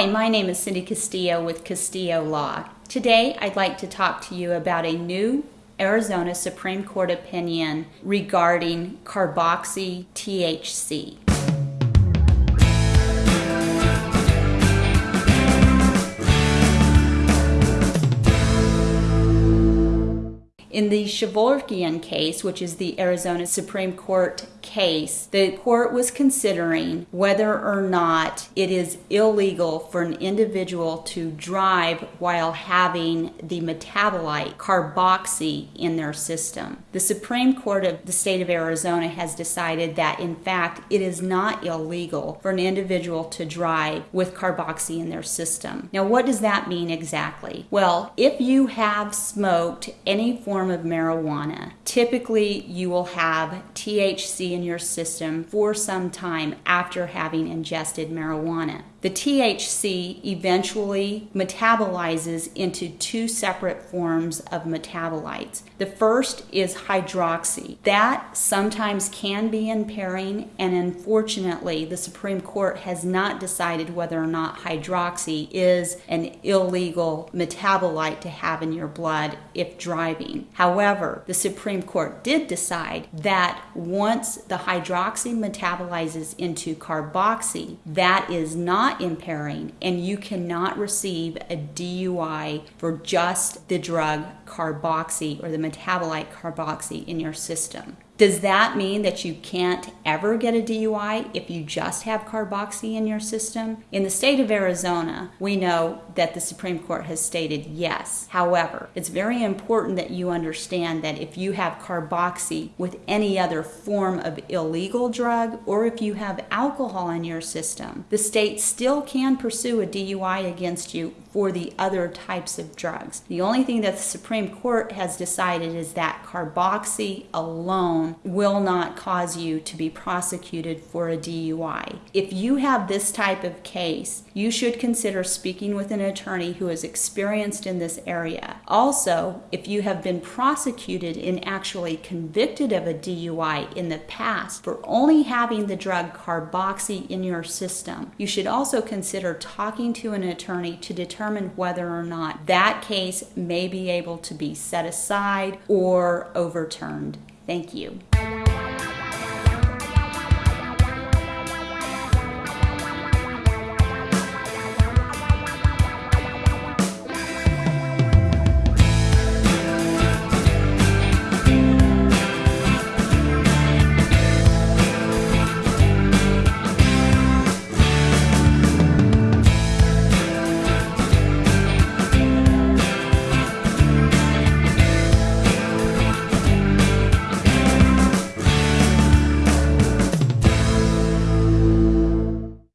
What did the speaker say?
Hi, my name is Cindy Castillo with Castillo Law. Today I'd like to talk to you about a new Arizona Supreme Court opinion regarding carboxy THC. In the Kevorkian case, which is the Arizona Supreme Court case, the court was considering whether or not it is illegal for an individual to drive while having the metabolite carboxy in their system. The Supreme Court of the state of Arizona has decided that, in fact, it is not illegal for an individual to drive with carboxy in their system. Now, what does that mean exactly? Well, if you have smoked any form of marijuana. Typically, you will have THC in your system for some time after having ingested marijuana. The THC eventually metabolizes into two separate forms of metabolites. The first is hydroxy. That sometimes can be impairing, and unfortunately, the Supreme Court has not decided whether or not hydroxy is an illegal metabolite to have in your blood if driving. However, the Supreme Court did decide that once the hydroxy metabolizes into carboxy, that is not not impairing, and you cannot receive a DUI for just the drug carboxy or the metabolite carboxy in your system. Does that mean that you can't ever get a DUI if you just have carboxy in your system? In the state of Arizona, we know that the Supreme Court has stated yes. However, it's very important that you understand that if you have carboxy with any other form of illegal drug or if you have alcohol in your system, the state still can pursue a DUI against you for the other types of drugs. The only thing that the Supreme Court has decided is that carboxy will not cause you to be prosecuted for a DUI. If you have this type of case, you should consider speaking with an attorney who is experienced in this area. Also, if you have been prosecuted and actually convicted of a DUI in the past for only having the drug carboxy in your system, you should also consider talking to an attorney to determine whether or not that case may be able to be set aside or overturned. Thank you.